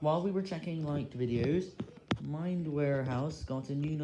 While we were checking liked videos, Mind Warehouse got a new